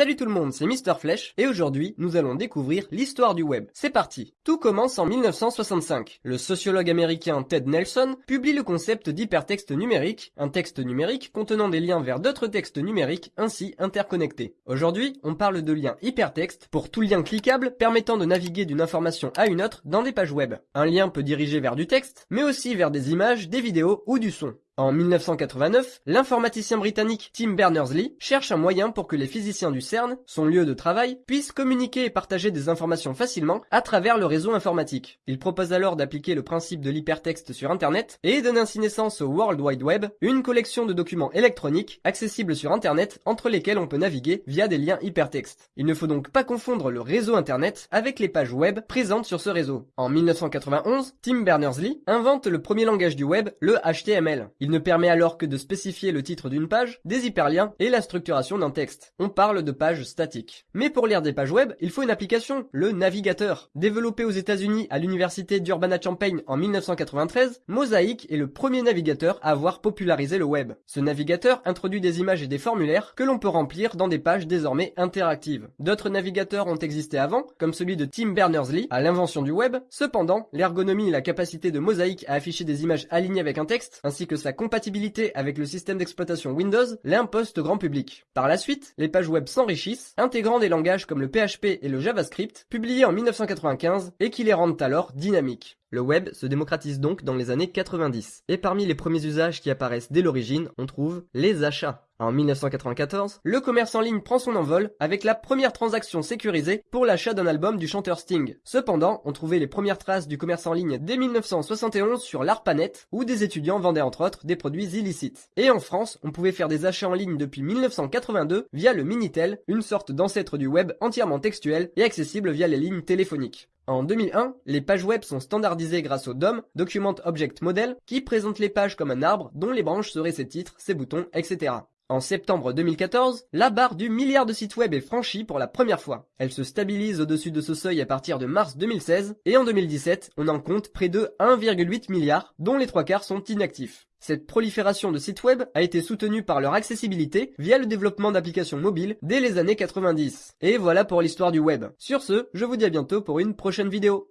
Salut tout le monde, c'est Mister Flèche, et aujourd'hui, nous allons découvrir l'histoire du web. C'est parti Tout commence en 1965. Le sociologue américain Ted Nelson publie le concept d'hypertexte numérique, un texte numérique contenant des liens vers d'autres textes numériques ainsi interconnectés. Aujourd'hui, on parle de lien hypertexte pour tout lien cliquable permettant de naviguer d'une information à une autre dans des pages web. Un lien peut diriger vers du texte, mais aussi vers des images, des vidéos ou du son. En 1989, l'informaticien britannique Tim Berners-Lee cherche un moyen pour que les physiciens du CERN, son lieu de travail, puissent communiquer et partager des informations facilement à travers le réseau informatique. Il propose alors d'appliquer le principe de l'hypertexte sur Internet et donne ainsi naissance au World Wide Web, une collection de documents électroniques accessibles sur Internet entre lesquels on peut naviguer via des liens hypertextes. Il ne faut donc pas confondre le réseau Internet avec les pages web présentes sur ce réseau. En 1991, Tim Berners-Lee invente le premier langage du web, le HTML. Ne permet alors que de spécifier le titre d'une page, des hyperliens et la structuration d'un texte. On parle de pages statiques. Mais pour lire des pages web, il faut une application, le navigateur. Développé aux États-Unis à l'université d'Urbana-Champaign en 1993, Mosaic est le premier navigateur à avoir popularisé le web. Ce navigateur introduit des images et des formulaires que l'on peut remplir dans des pages désormais interactives. D'autres navigateurs ont existé avant, comme celui de Tim Berners-Lee à l'invention du web. Cependant, l'ergonomie et la capacité de Mosaic à afficher des images alignées avec un texte, ainsi que sa compatibilité avec le système d'exploitation Windows l'impostent au grand public. Par la suite, les pages web s'enrichissent, intégrant des langages comme le PHP et le JavaScript, publiés en 1995 et qui les rendent alors dynamiques. Le web se démocratise donc dans les années 90. Et parmi les premiers usages qui apparaissent dès l'origine, on trouve les achats. En 1994, le commerce en ligne prend son envol avec la première transaction sécurisée pour l'achat d'un album du chanteur Sting. Cependant, on trouvait les premières traces du commerce en ligne dès 1971 sur l'ARPANET, où des étudiants vendaient entre autres des produits illicites. Et en France, on pouvait faire des achats en ligne depuis 1982 via le Minitel, une sorte d'ancêtre du web entièrement textuel et accessible via les lignes téléphoniques. En 2001, les pages web sont standardisées grâce au DOM, Document Object Model, qui présente les pages comme un arbre dont les branches seraient ses titres, ses boutons, etc. En septembre 2014, la barre du milliard de sites web est franchie pour la première fois. Elle se stabilise au-dessus de ce seuil à partir de mars 2016, et en 2017, on en compte près de 1,8 milliard, dont les trois quarts sont inactifs. Cette prolifération de sites web a été soutenue par leur accessibilité via le développement d'applications mobiles dès les années 90. Et voilà pour l'histoire du web. Sur ce, je vous dis à bientôt pour une prochaine vidéo.